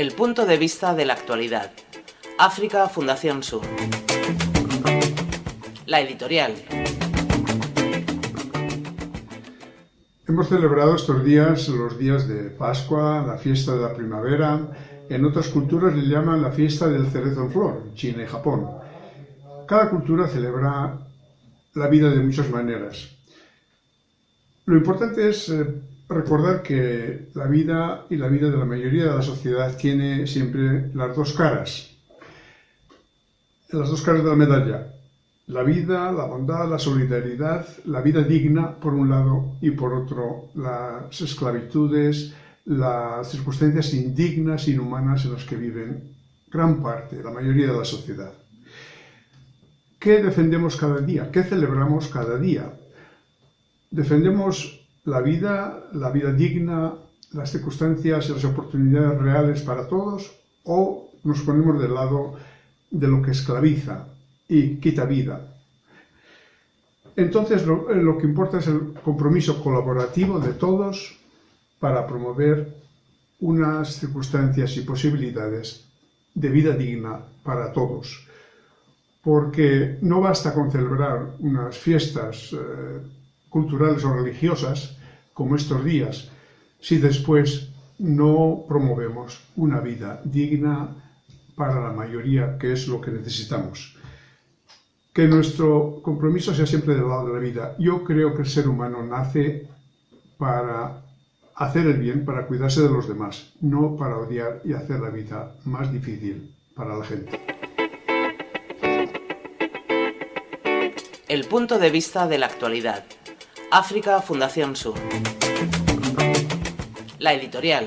El punto de vista de la actualidad. África Fundación Sur. La editorial. Hemos celebrado estos días los días de Pascua, la fiesta de la primavera. En otras culturas le llaman la fiesta del cerezo en flor, China y Japón. Cada cultura celebra la vida de muchas maneras. Lo importante es eh, recordar que la vida y la vida de la mayoría de la sociedad tiene siempre las dos caras, las dos caras de la medalla. La vida, la bondad, la solidaridad, la vida digna por un lado y por otro las esclavitudes, las circunstancias indignas, inhumanas en las que viven gran parte, la mayoría de la sociedad. ¿Qué defendemos cada día? ¿Qué celebramos cada día? Defendemos la vida, la vida digna, las circunstancias y las oportunidades reales para todos, o nos ponemos del lado de lo que esclaviza y quita vida. Entonces lo, lo que importa es el compromiso colaborativo de todos para promover unas circunstancias y posibilidades de vida digna para todos. Porque no basta con celebrar unas fiestas eh, culturales o religiosas, como estos días, si después no promovemos una vida digna para la mayoría, que es lo que necesitamos. Que nuestro compromiso sea siempre del lado de la vida. Yo creo que el ser humano nace para hacer el bien, para cuidarse de los demás, no para odiar y hacer la vida más difícil para la gente. El punto de vista de la actualidad. África Fundación Sur. La editorial.